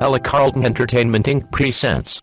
Ella Carlton Entertainment Inc. presents